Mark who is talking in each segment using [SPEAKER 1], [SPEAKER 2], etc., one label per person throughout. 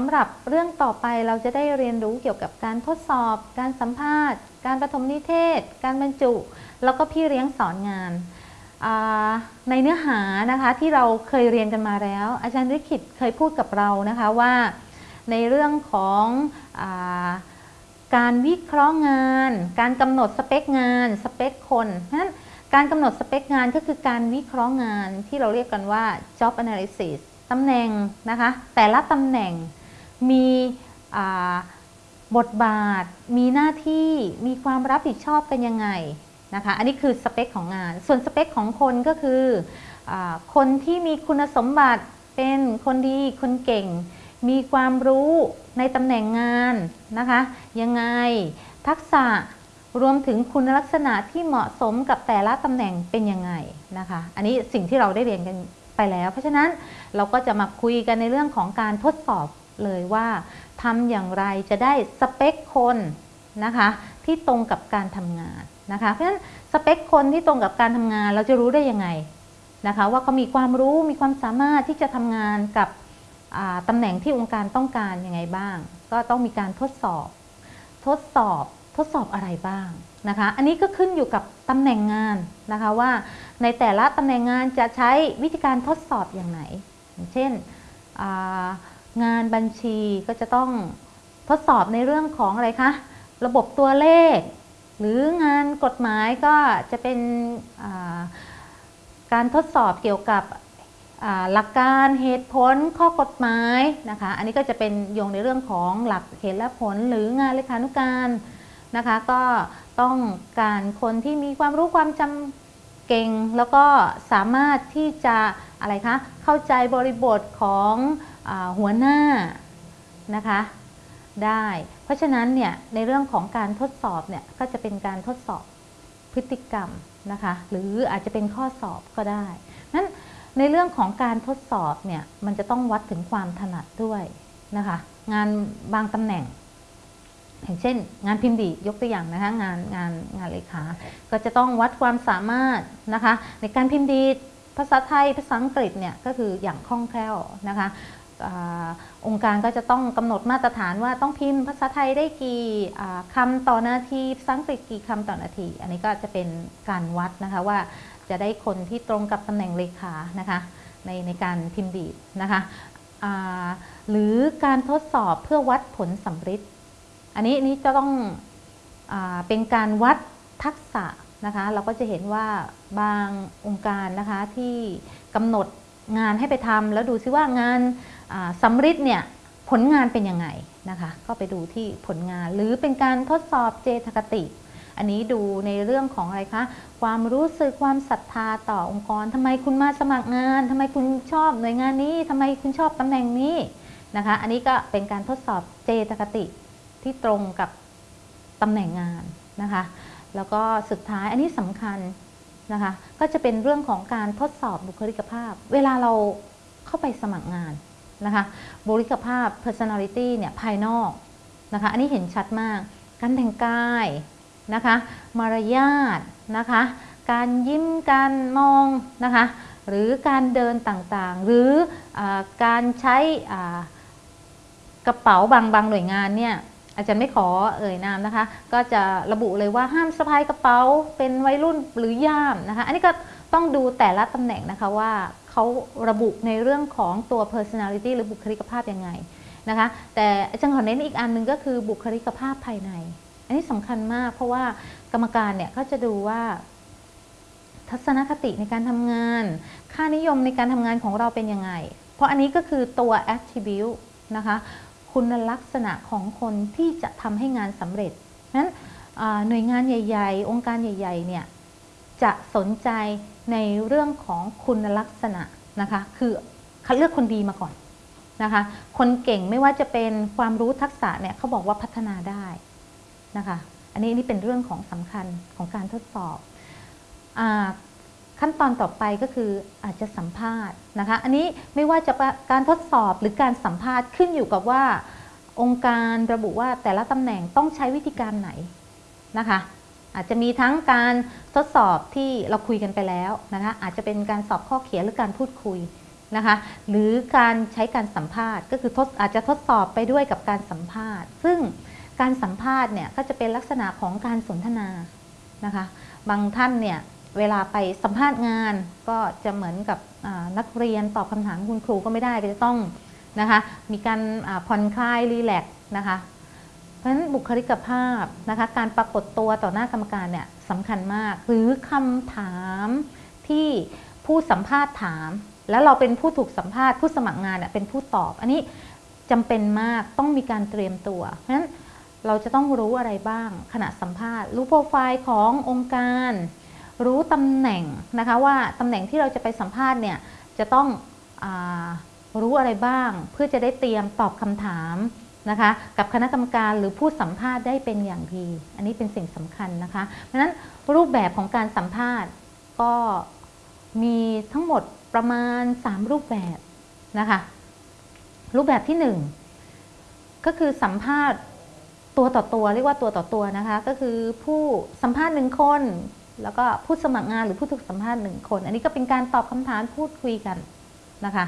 [SPEAKER 1] สำหรับเรื่องต่อไปเราจะได้เรียนรู้เกี่ยวกับการทดสอบ การสัมภาษณ์ การประถมนิเทศ การบรรจุ แล้วก็พี่เลี้ยงสอนงาน ในเนื้อหานะคะที่เราเคยเรียนกันมาแล้ว อาจารย์ริขิตเคยพูดกับเรานะคะว่า ในเรื่องของอาการวิเคราะห์งาน การกำหนดสเปคงาน สเปคคนนั้นการกำหนดสเปคงานก็คือการวิเคราะห์งานที่เราเรียกกันว่า job analysis ตำแหน่งนะคะ แต่ละตำแหน่ง มีบทบาท มีหน้าที่มีความรับผิดชอบกันยังไงนะคะอันนี้คือสเปคของงาน ส่วนสเปคของคนก็คืออคนที่มีคุณสมบัติเป็นคนดีคนเก่ง มีความรู้ในตำแหน่งงานนะคะยังไงทักษะรวมถึงคุณลักษณะที่เหมาะสมกับแต่ละตำแหน่งเป็นยังไงนะคะ อันนี้สิ่งที่เราได้เรียนกันไปแล้ว เพราะฉะนั้นเราก็จะมาคุยกันในเรื่องของการทดสอบ เลยว่าทำอย่างไรจะได้สเปคคนนะคะที่ตรงกับการทำงานนะคะเพราะฉะนั้นสเปคคนที่ตรงกับการทำงานเราจะรู้ได้ยังไงนะคะว่าเขามีความรู้มีความสามารถที่จะทำงานกับตำแหน่งที่องค์การต้องการยังไงบ้าง ก็ต้องมีการทดสอบ ทดสอบทดสอบอะไรบ้างนะคะ อันนี้ก็ขึ้นอยู่กับตำแหน่งงานนะคะว่าในแต่ละตำแหน่งงานจะใช้วิธีการทดสอบอย่างไหน เช่นอ งานบัญชีก็จะต้องทดสอบในเรื่องของอะไรคะ ระบบตัวเลข หรืองานกฎหมายก็จะเป็นการทดสอบเกี่ยวกับหลักการเหตุผลข้อกฎหมายนะคะ อันนี้ก็จะเป็นโยงในเรื่องของหลักเหตุและผลหรืองานเลขานุการนะคะ ก็ต้องการคนที่มีความรู้ความจำเก่ง แล้วก็สามารถที่จะอะไรคะเข้าใจบริบทของ หัวหน้านะคะได้ เพราะฉะนั้นเนี่ยในเรื่องของการทดสอบเนี่ยก็จะเป็นการทดสอบพฤติกรรมนะคะหรืออาจจะเป็นข้อสอบก็ได้นั้นในเรื่องของการทดสอบเนี่ยมันจะต้องวัดถึงความถนัดด้วยนะคะงานบางตำแหน่งอย่างเช่น งานพิมพ์ดียกตัวอย่างนะคะงานงานงานเลขา ก็จะต้องวัดความสามารถนะคะในการพิมพ์ดีภาษาไทยภาษาอังกฤษเนี่ยก็คืออย่างคล่องแคล่วนะคะ องค์การก็จะต้องกำหนดมาตรฐานว่าต้องพิมพ์ภาษาไทยได้กี่อ่าคำต่อนาทีภาษาอังกฤษกี่คำต่อนาที อันนี้ก็จะเป็นการวัดนะคะว่าจะได้คนที่ตรงกับตำแหน่งเลขานะคะในในการพิมพ์ดีดนะคะหรือการทดสอบเพื่อวัดผลสัมฤทธิ์อันนี้นี่จะต้องอเป็นการวัดทักษะนะคะเราก็จะเห็นว่าบางองค์การนะคะที่กำหนดงานให้ไปทำแล้วดูซิว่างาน สำริดเนี่ยผลงานเป็นยังไงนะคะก็ไปดูที่ผลงานหรือเป็นการทดสอบเจตคติ อันนี้ดูในเรื่องของอะไรคะความรู้สึกความศรัทธาต่อองค์กรทำไมคุณมาสมัครงานทำไมคุณชอบหน่วยงานนี้ทำไมคุณชอบตำแหน่งนี้นะคะ อันนี้ก็เป็นการทดสอบเจตคติที่ตรงกับตำแหน่งงานนะคะ แล้วก็สุดท้ายอันนี้สำคัญนะคะก็จะเป็นเรื่องของการทดสอบบุคลิกภาพ เวลาเราเข้าไปสมัครงาน นะคะบุคลิกภาพ personality เนี่ยภายนอกนะคะอันนี้เห็นชัดมากการแต่งกายนะคะมารยาทนะคะการยิ้มการมองนะคะหรือการเดินต่างๆ หรืออการใช้กระเป๋าบางบางหน่วยงานเนี่ยอาจารย์ไม่ขอเอ่ยนามนะคะ ก็จะระบุเลยว่าห้ามสะพายกระเป๋าเป็นวัยรุ่นหรือย่ามนะคะ อันนี้ก็ต้องดูแต่ละตำแหน่งนะคะว่า เขาระบุในเรื่องของตัว personality หรือบุคลิกภาพยังไงนะคะแต่อาจารย์ขอเน้นอีกอันหนึ่งก็คือบุคลิกภาพภายใน อันนี้สำคัญมาก เพราะว่ากรรมการเนี่ยก็จะดูว่า ทัศนคติในการทำงาน ค่านิยมในการทำงานของเราเป็นยังไง เพราะอันนี้ก็คือตัว attribute นะคะคุณลักษณะของคนที่จะทำให้งานสำเร็จนั้นหน่วยงานใหญ่ ๆ องค์การใหญ่ๆเนี่ย จะสนใจในเรื่องของคุณลักษณะนะคะ คือคัดเลือกคนดีมาก่อนนะคะ คนเก่งไม่ว่าจะเป็นความรู้ทักษะเนี่ยเขาบอกว่าพัฒนาได้นะคะ อันนี้นี่เป็นเรื่องของสำคัญของการทดสอบอขั้นตอนต่อไปก็คืออาจจะสัมภาษณ์นะคะ อันนี้ไม่ว่าจะการทดสอบหรือการสัมภาษณ์ขึ้นอยู่กับว่าองค์การระบุว่าแต่ละตำแหน่งต้องใช้วิธีการไหนนะคะ อาจจะมีทั้งการทดสอบที่เราคุยกันไปแล้วนะคะอาจจะเป็นการสอบข้อเขียนหรือการพูดคุยนะคะหรือการใช้การสัมภาษณ์ ก็คือทดอาจจะทดสอบไปด้วยกับการสัมภาษณ์ ซึ่งการสัมภาษณ์เนี่ยก็จะเป็นลักษณะของการสนทนานะคะบางท่านเนี่ยเวลาไปสัมภาษณ์งานก็จะเหมือนกับนักเรียนตอบคำถามคุณครูก็ไม่ได้ก็จะต้องนะคะมีการผ่อนคลายรีแลกซ์นะคะ ราะฉะนั้นบุคลิกภาพนะคะการปรากฏตัวต่อหน้ากรรมการเนี่ยสำคัญมาก หรือคำถามที่ผู้สัมภาษณ์ถาม แล้วเราเป็นผู้ถูกสัมภาษณ์ผู้สมัครงานเนี่ยเป็นผู้ตอบ อันนี้จำเป็นมากต้องมีการเตรียมตัวเพราะฉะนั้นเราจะต้องรู้อะไรบ้าง ขณะสัมภาษณ์ รู้โปรไฟล์ขององค์การ รู้ตำแหน่งนะคะว่าตำแหน่งที่เราจะไปสัมภาษณ์เนี่ยจะต้องอรู้อะไรบ้าง เพื่อจะได้เตรียมตอบคำถาม นะคะ กับคณะกรรมการหรือผู้สัมภาษณ์ได้เป็นอย่างดี อันนี้เป็นสิ่งสำคัญนะคะ เพราะฉะนั้นรูปแบบของการสัมภาษณ์ก็มีทั้งหมดประมาณ 3 รูปแบบนะคะ รูปแบบที่ 1 ก็คือสัมภาษณ์ตัวต่อตัวเรียกว่าตัวต่อตัวนะคะ ก็คือผู้สัมภาษณ์หนึ่งคน แล้วก็ผู้สมัครงานหรือผู้ถูกสัมภาษณ์หนึ่งคน อันนี้ก็เป็นการตอบคำถามพูดคุยกันนะคะ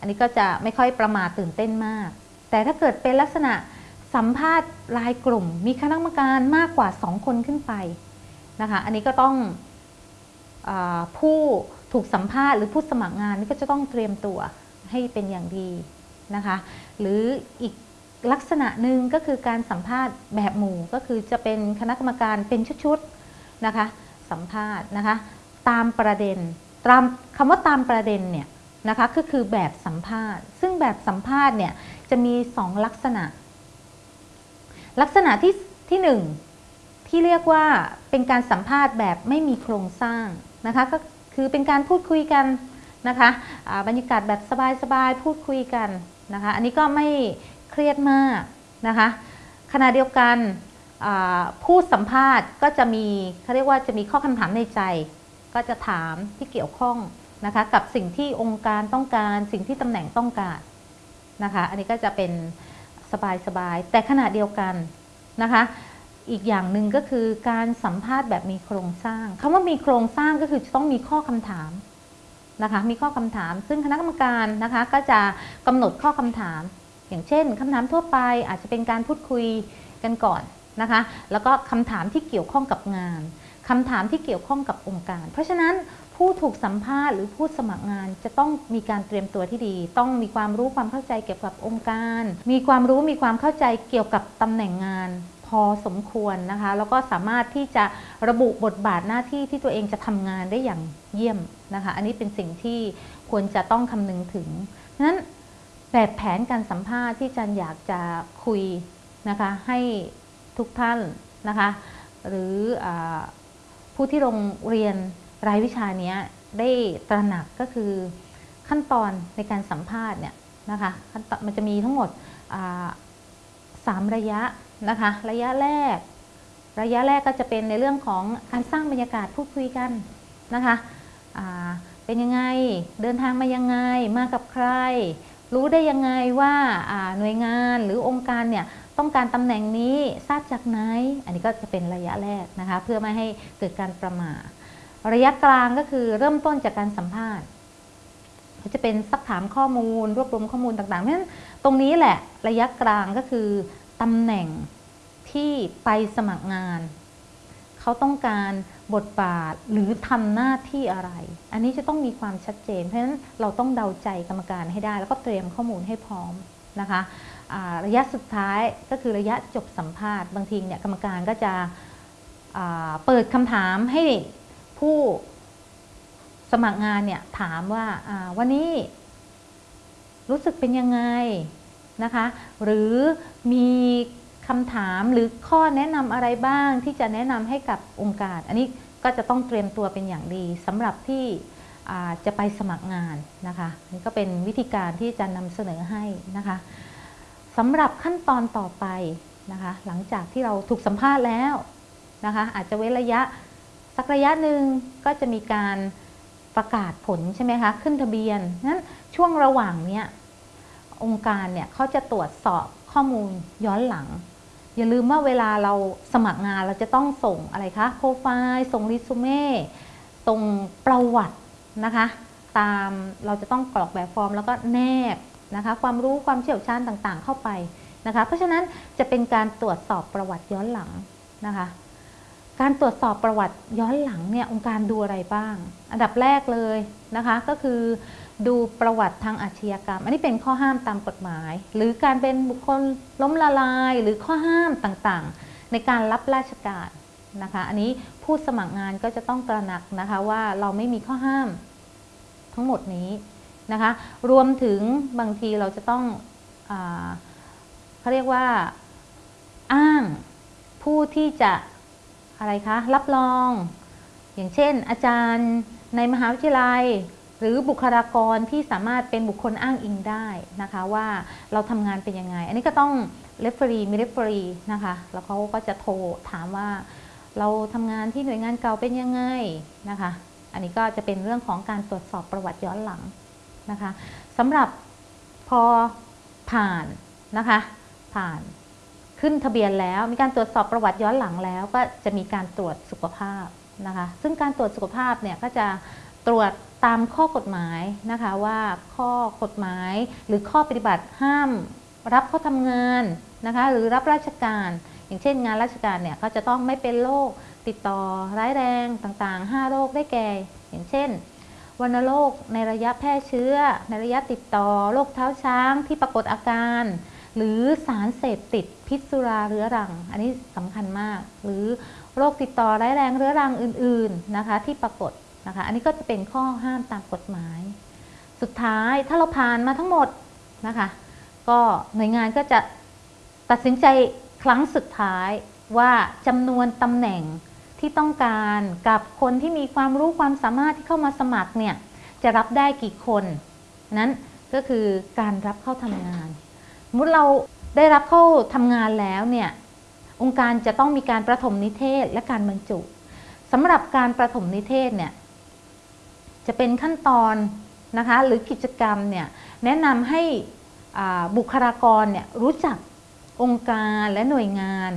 [SPEAKER 1] อันนี้ก็จะไม่ค่อยประมาทตื่นเต้นมาก แต่ถ้าเกิดเป็นลักษณะสัมภาษณ์รายกลุ่ม มีคณะกรรมการมากกว่า 2 คนขึ้นไปนะคะอันนี้ก็ต้องอผู้ถูกสัมภาษณ์หรือผู้สมัครงานนี่ก็จะต้องเตรียมตัวให้เป็นอย่างดีนะคะหรืออีกลักษณะหนึ่งก็คือการสัมภาษณ์แบบหมู่ก็คือจะเป็นคณะกรรมการเป็นชุดๆนะคะสัมภาษณ์นะคะตามประเด็นตามคำว่าตามประเด็นเนี่ย นะคะก็คือแบบสัมภาษณ์ ซึ่งแบบสัมภาษณ์เนี่ยจะมี 2 ลักษณะ ลักษณะที่ที่หนึ่งที่เรียกว่าเป็นการสัมภาษณ์แบบไม่มีโครงสร้างนะคะก็คือเป็นการพูดคุยกันนะคะบรรยากาศแบบสบายๆพูดคุยกันนะคะอันนี้ก็ไม่เครียดมากนะคะขณะเดียวกันผู้สัมภาษณ์ก็จะมีเขาเรียกว่าจะมีข้อคำถามในใจ ก็จะถามที่เกี่ยวข้อง นะคะกับสิ่งที่องค์การต้องการสิ่งที่ตำแหน่งต้องการนะคะ อันนี้ก็จะเป็นสบายๆแต่ขณะเดียวกันนะคะ อีกอย่างหนึ่งก็คือการสัมภาษณ์แบบมีโครงสร้างคำว่ามีโครงสร้างก็คือจะต้องมีข้อคำถามนะคะมีข้อคำถาม ซึ่งคณะกรรมการนะคะก็จะกำหนดข้อคำถาม อย่างเช่นคำถามทั่วไปอาจจะเป็นการพูดคุยกันก่อนนะคะแล้วก็คำถามที่เกี่ยวข้องกับงานคำถามที่เกี่ยวข้องกับองค์การ เพราะฉะนั้น ผู้ถูกสัมภาษณ์หรือผู้สมัครงานจะต้องมีการเตรียมตัวที่ดี ต้องมีความรู้ความเข้าใจเกี่ยวกับองค์การ มีความรู้มีความเข้าใจเกี่ยวกับตำแหน่งงานพอสมควรนะคะ แล้วก็สามารถที่จะระบุบทบาทหน้าที่ที่ตัวเองจะทำงานได้อย่างเยี่ยมนะคะ อันนี้เป็นสิ่งที่ควรจะต้องคำนึงถึงนั้นแบบแผนการสัมภาษณ์ที่จันอยากจะคุยนะคะให้ทุกท่านนะคะ หรืออผู้ที่โรงเรียน รายวิชานี้ได้ตระหนักก็คือขั้นตอนในการสัมภาษณ์เนี่ยนะคะมันจะมีทั้งหมดสามระยะนะคะระยะแรก ระยะแรกก็จะเป็นในเรื่องของการสร้างบรรยากาศพูดคุยกันนะคะเป็นยังไงเดินทางมายังไงมากับใคร รู้ได้ยังไงว่าหน่วยงานหรือองค์การเนี่ยต้องการตำแหน่งนี้ทราบจากไหน อันนี้ก็จะเป็นระยะแรกนะคะเพื่อไม่ให้เกิดการประมาท ระยะกลางก็คือเริ่มต้นจากการสัมภาษณ์จะเป็นซักถามข้อมูล รวบรวมข้อมูลต่างๆเพราะฉะนั้นตรงนี้แหละระยะกลางก็คือตำแหน่งที่ไปสมัครงาน เขาต้องการบทบาทหรือทำหน้าที่อะไร อันนี้จะต้องมีความชัดเจน เพราะฉะนั้นเราต้องเดาใจกรรมการให้ได้ แล้วก็เตรียมข้อมูลให้พร้อมนะคะระยะสุดท้ายก็คือระยะจบสัมภาษณ์บางทีเนี่ยกรรมการก็จะเปิดคำถามให้ ผู้สมัครงานเนี่ยถามว่าวันนี้รู้สึกเป็นยังไงนะคะ หรือมีคำถามหรือข้อแนะนำอะไรบ้างที่จะแนะนำให้กับองค์การ อันนี้ก็จะต้องเตรียมตัวเป็นอย่างดีสำหรับที่จะไปสมัครงานนะคะนี่ก็เป็นวิธีการที่จะนำเสนอให้นะคะสำหรับขั้นตอนต่อไปนะคะ หลังจากที่เราถูกสัมภาษณ์แล้วนะคะ อาจจะเว้นระยะ สักระยะหนึ่งก็จะมีการประกาศผลใช่ไหมคะ ขึ้นทะเบียนนั้นช่วงระหว่างเนี้ยองค์การเนี่ยเขาจะตรวจสอบข้อมูลย้อนหลัง อย่าลืมว่าเวลาเราสมัครงานเราจะต้องส่งอะไรคะโปรไฟล์ส่งรีสูเม่ส่งประวัตินะคะ ตามเราจะต้องกรอกแบบฟอร์มแล้วก็แนบนะคะ ความรู้ความเชี่ยวชาญต่างๆ เข้าไปนะคะ เพราะฉะนั้นจะเป็นการตรวจสอบประวัติย้อนหลังนะคะ การตรวจสอบประวัติย้อนหลังเนี่ยองค์การดูอะไรบ้าง อันดับแรกเลยนะคะก็คือ ดูประวัติทางอาชญากรรม อันนี้เป็นข้อห้ามตามกฎหมาย หรือการเป็นบุคคลล้มละลายหรือข้อห้ามต่างๆ ในการรับราชการนะคะ อันนี้ผู้สมัครงานก็จะต้องตระหนักนะคะว่าเราไม่มีข้อห้ามทั้งหมดนี้นะคะ รวมถึงบางทีเราจะต้องอเขาเรียกว่าอ้างผู้ที่จะ อะไรคะ รับรอง อย่างเช่น อาจารย์ในมหาวิทยาลัย หรือบุคลากรที่สามารถเป็นบุคคลอ้างอิงได้นะคะ ว่าเราทำงานเป็นยังไง อันนี้ก็ต้อง referee มี referee นะคะ แล้วเขาก็จะโทรถามว่า เราทำงานที่หน่วยงานเก่าเป็นยังไงนะคะ อันนี้ก็จะเป็นเรื่องของการตรวจสอบประวัติย้อนหลังนะคะสำหรับพอผ่านนะคะ ผ่าน ขึ้นทะเบียนแล้ว มีการตรวจสอบประวัติย้อนหลังแล้ว ก็จะมีการตรวจสุขภาพนะคะซึ่งการตรวจสุขภาพเนี่ยก็จะตรวจตามข้อกฎหมายนะคะว่าข้อกฎหมายหรือข้อปฏิบัติห้าม รับเข้าทำงานนะคะหรือรับราชการ อย่างเช่นงานราชการเนี่ยก็จะต้องไม่เป็นโรคติดต่อร้ายแรงต่างๆ 5 โรคได้แก่ อย่างเช่นวัณโรคในระยะแพร่เชื้อ ในระยะติดต่อโรคเท้าช้างที่ปรากฏอาการ หรือสารเสพติด ษสุราเรื้อรัง อันนี้สำคัญมาก หรือโรคติดต่อร้ายแรงเรื้อรังอื่นๆนะคะ ที่ปรากฏนะคะ อันนี้ก็จะเป็นข้อห้ามตามกฎหมาย สุดท้ายถ้าเราผ่านมาทั้งหมดนะคะ ก็หน่วยงานก็จะตัดสินใจครั้งสุดท้ายว่าจำนวนตำแหน่งที่ต้องการกับคนที่มีความรู้ความสามารถที่เข้ามาสมัครเนี่ยจะรับได้กี่คน นั้นก็คือการรับเข้าทำงาน สมมติเรา ได้รับเข้าทำงานแล้วเนี่ยองค์การจะต้องมีการประถมนิเทศและการบรรจุสำหรับการประถมนิเทศเนี่ยจะเป็นขั้นตอนนะคะหรือกิจกรรมเนี่ยแนะนำให้บุคลากรเนี่ยรู้จักองค์การและหน่วยงาน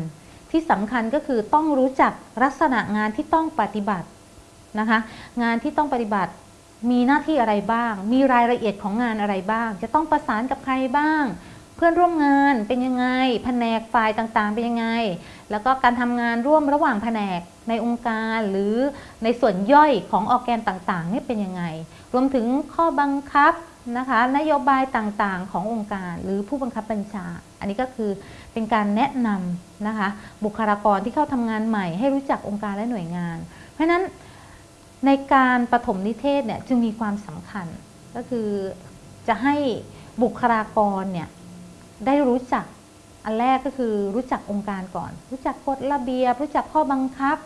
[SPEAKER 1] ที่สำคัญก็คือต้องรู้จักลักษณะงานที่ต้องปฏิบัตินะคะงานที่ต้องปฏิบัติมีหน้าที่อะไรบ้าง มีรายละเอียดของงานอะไรบ้าง จะต้องประสานกับใครบ้าง เพื่อนร่วมงานเป็นยังไง แผนกฝ่ายต่างๆ เป็นยังไง แล้วก็การทำงานร่วมระหว่างแผนกในองค์การหรือในส่วนย่อยของออแกนต่างๆนี่เป็นยังไง รวมถึงข้อบังคับนะคะนโยบายต่างๆ ขององค์การหรือผู้บังคับบัญชา อันนี้ก็คือเป็นการแนะนำนะคะบุคลากรที่เข้าทำงานใหม่ ให้รู้จักองค์การและหน่วยงาน เพราะฉะนั้นในการปฐมนิเทศเนี่ยจึงมีความสำคัญก็คือจะให้บุคลากรเนี่ย ได้รู้จัก อันแรกก็คือรู้จักองค์การก่อน รู้จักกฎระเบียบ รู้จักข้อบังคับ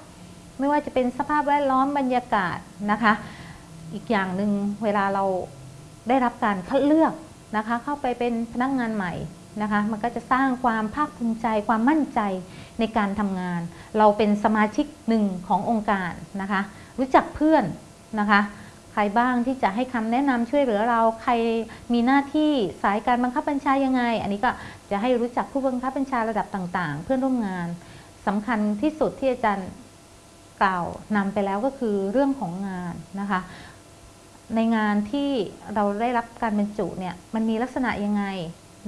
[SPEAKER 1] ไม่ว่าจะเป็นสภาพแวดล้อมบรรยากาศนะคะ อีกอย่างหนึ่งเวลาเราได้รับการคัดเลือกนะคะ เข้าไปเป็นพนักงานใหม่นะคะ มันก็จะสร้างความภาคภูมิใจ ความมั่นใจในการทำงาน เราเป็นสมาชิกหนึ่งขององค์การนะคะ รู้จักเพื่อนนะคะ ใครบ้างที่จะให้คำแนะนำช่วยเหลือเรา ใครมีหน้าที่สายการบังคับบัญชายังไง อันนี้ก็จะให้รู้จักผู้บังคับบัญชาระดับต่างๆ เพื่อนร่วมงานสำคัญที่สุดที่อาจารย์กล่าวนำไปแล้วก็คือเรื่องของงานนะคะ ในงานที่เราได้รับการบรรจุเนี่ยมันมีลักษณะยังไง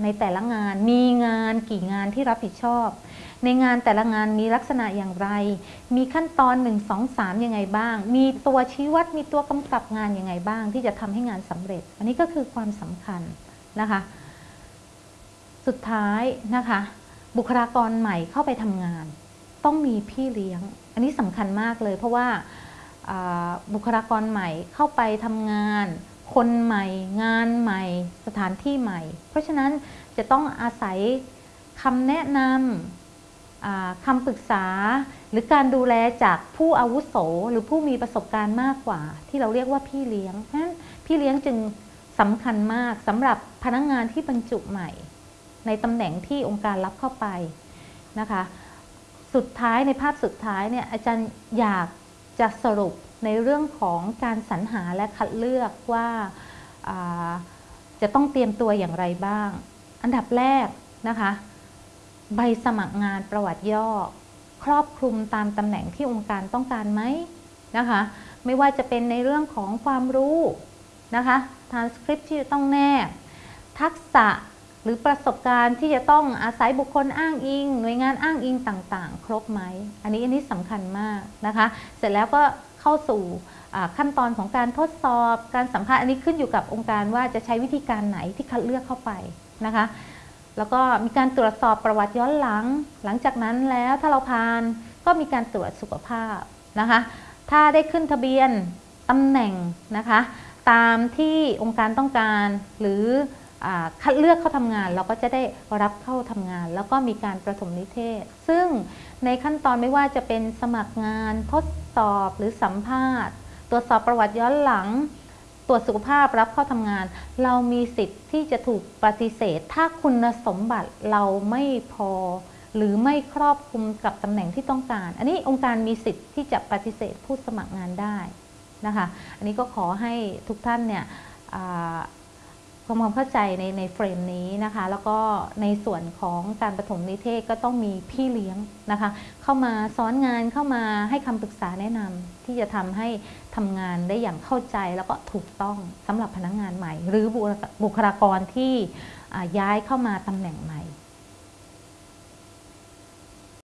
[SPEAKER 1] ในแต่ละงานมีงานกี่งานที่รับผิดชอบ ในงานแต่ละงานมีลักษณะอย่างไร มีขั้นตอน 1 2 3 ยังไงบ้าง มีตัวชี้วัด มีตัวกำกับงานยังไงบ้าง ที่จะทำให้งานสำเร็จ อันนี้ก็คือความสำคัญนะคะ สุดท้ายนะคะ บุคลากรใหม่เข้าไปทำงาน ต้องมีพี่เลี้ยง อันนี้สำคัญมากเลย เพราะว่าบุคลากรใหม่เข้าไปทำงานคนใหม่งานใหม่สถานที่ใหม่ เพราะฉะนั้นจะต้องอาศัยคำแนะนำ คำปรึกษาหรือการดูแลจากผู้อาวุโส หรือผู้มีประสบการณ์มากกว่า ที่เราเรียกว่าพี่เลี้ยงฉะนั้นพี่เลี้ยงจึงสำคัญมากสำหรับพนักงงานที่บรรจุใหม่ ในตำแหน่งที่องค์การรับเข้าไปนะคะ สุดท้ายในภาพสุดท้ายเนี่ยอาจารย์อยากจะสรุปในเรื่องของการสรรหาและคัดเลือกว่าจะต้องเตรียมตัวอย่างไรบ้าง อันดับแรกนะคะ ใบสมัครงานประวัติย่อ ครอบคลุมตามตำแหน่งที่องค์การต้องการไหมนะคะ ไม่ว่าจะเป็นในเรื่องของความรู้นะคะ transcript ที่จะต้องแนบทักษะหรือประสบการณ์ที่จะต้องอาศัยบุคคลอ้างอิง หน่วยงานอ้างอิงต่างๆ ครบไหม อันนี้อันนี้สำคัญมากนะคะ เสร็จแล้วก็เข้าสู่ขั้นตอนของการทดสอบ การสัมภาษณ์อันนี้ขึ้นอยู่กับองค์การว่าจะใช้วิธีการไหนที่คัดเลือกเข้าไปนะคะ แล้วก็มีการตรวจสอบประวัติย้อนหลัง หลังจากนั้นแล้วถ้าเราผ่านก็มีการตรวจสุขภาพนะคะ ถ้าได้ขึ้นทะเบียนตำแหน่งนะคะ ตามที่องค์การต้องการหรือคัดเลือกเข้าทำงาน เราก็จะได้รับเข้าทำงาน แล้วก็มีการประถมนิเทศ ซึ่งในขั้นตอนไม่ว่าจะเป็นสมัครงานทดสอบหรือสัมภาษณ์ ตรวจสอบประวัติย้อนหลัง ตรวจสุขภาพรับเข้าทำงาน เรามีสิทธิ์ที่จะถูกปฏิเสธ ถ้าคุณสมบัติเราไม่พอ หรือไม่ครอบคลุมกับตำแหน่งที่ต้องการ อันนี้องค์การมีสิทธิ์ที่จะปฏิเสธผู้สมัครงานได้นะคะอันนี้ก็ขอให้ทุกท่านเนี่ยทำความเข้าใจในในเฟรมนี้นะคะ แล้วก็ในส่วนของการประถมนิเทศก็ต้องมีพี่เลี้ยงนะคะ เข้ามาสอนงานเข้ามาให้คำปรึกษาแนะนำที่จะทำให้ ทำงานได้อย่างเข้าใจแล้วก็ถูกต้องสำหรับพนักงานใหม่ หรือบุคลากรที่ย้ายเข้ามาตำแหน่งใหม่